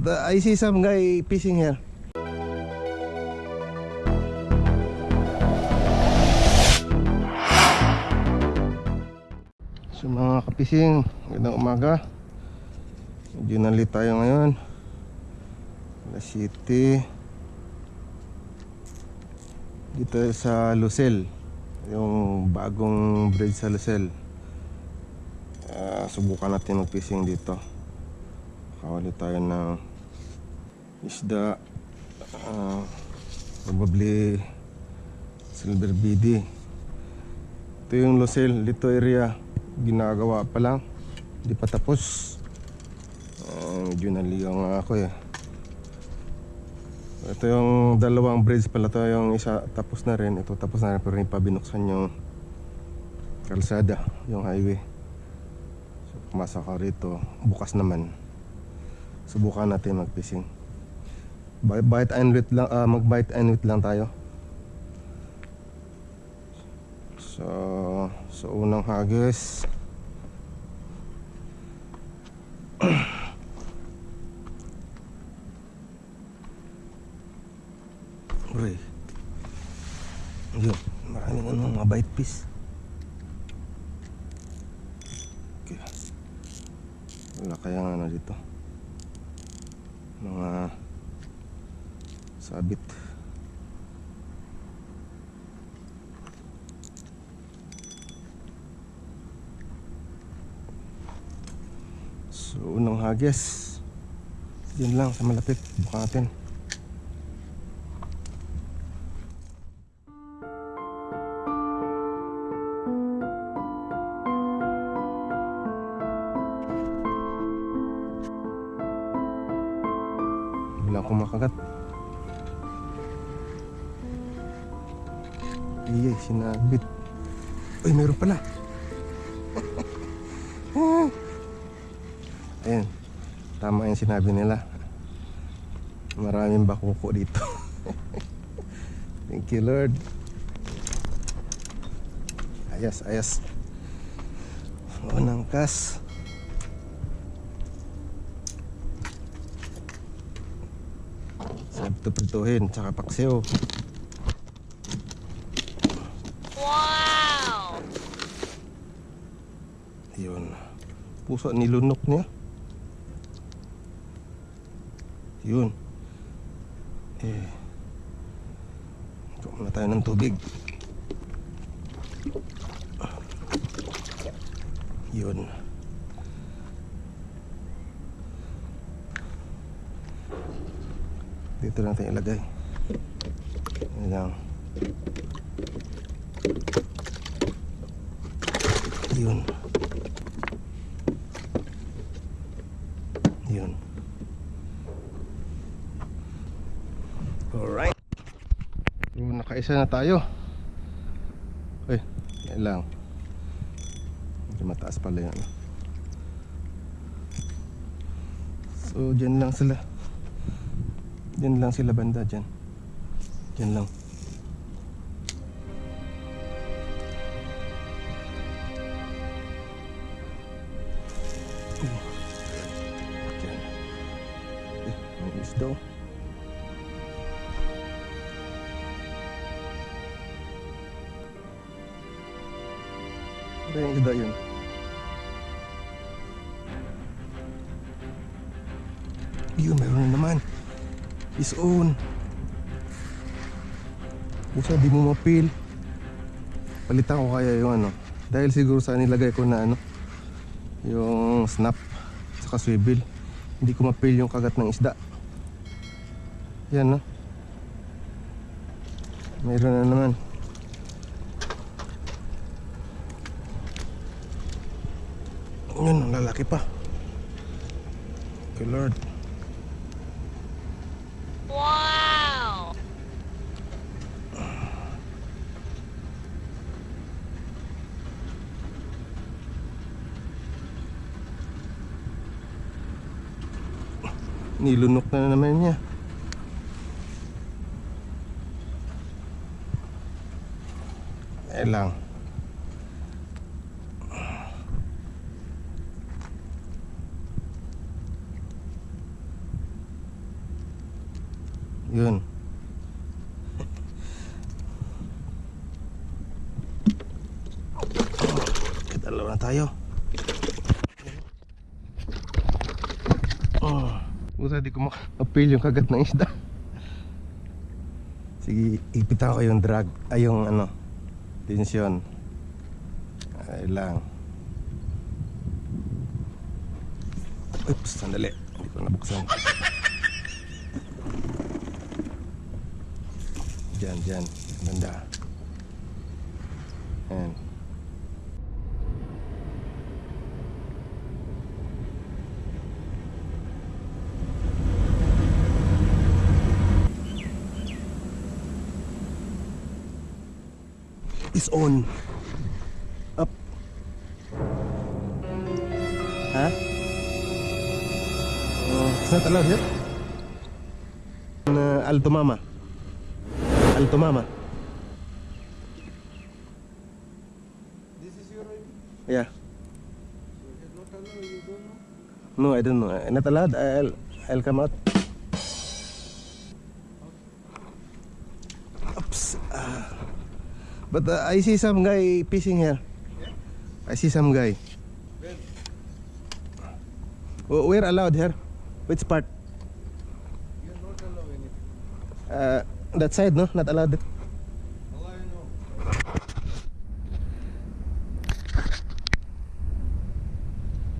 The, I see some guy fishing here. So mga kapising, magandang umaga. Medyo nalit tayo ngayon. La City. Dito sa Lucel. Yung bagong bridge sa Lucel. Ah, subukan natin mag-fishing dito. Kawali tayo ng isda. Ah, probably silver BD. Ito yung Lucel, dito area. Ginagawa pa lang. Hindi pa tapos. Ah, medyo naligaw nga ako eh. Ito yung dalawang bridge pala to yung isa tapos na rin. Ito tapos na rin pero hindi pa binuksan yung kalsada, yung highway. So pumasok ako rito, bukas naman. Subukan natin mag-fishing. Bi- Bite and wait lang, ah, mag-bite and wait lang tayo. So, so unang hagis. Uy. Yun, maraming ano, mga bite fish. Okay. Wala kayang ano dito. Mga sabit. So, unang hagis. Yun lang sa malapit. Natin. Kumakagat. Iyay, sinabit. Uy, meron pala. Ayan. Tama yung sinabi nila. Maraming bakuko dito. Thank you, Lord. Ayas, ayas. Unang kas. Sarap ito prituhin, tsaka paksiw. Wow! Yun. Puso nilunok niya. Yun. Eh. Ito muna tayo ng tubig. Yun. Dito natin ilagay. Yan lang. Yun. Yun. Alright. So, nakaisa na tayo. Ay, yan lang. Medyo mataas pala yan. So, dyan lang sila. Dyan lang sila banda, dyan. Dyan lang. Oh. Ano yung isda yun? Yun, meron na naman. His own. Pusa, di mo mapil. Palitan ko kaya yung ano. Dahil siguro sa nilagay ko na ano. Yung snap. Saka swivel. Hindi ko mapil yung kagat ng isda. Yan no. Mayroon na naman. Yun, lalaki pa. Okay, Lord. nilunok na naman niya. Eh lang. Yun. Dalawa na tayo. Oh. Puta, di ko maka-appeal yung kagat ng isda. Sige, ipitan ko yung drag, ay yung ano, tensyon. Ay lang. Oops, sandali. Hindi ko nabuksan. Diyan, diyan. Banda. Ayan. is on. Up. ها؟ سمعت Alto Mama. Alto Mama. This is your ID? Yeah. No, I don't know. Not allowed. I'll, I'll come out. Oops. Uh. But uh, I see some guy fishing here. I see some guy. Where? We're allowed here. Which part? You're not allowed anything. Uh, that side, no? Not allowed.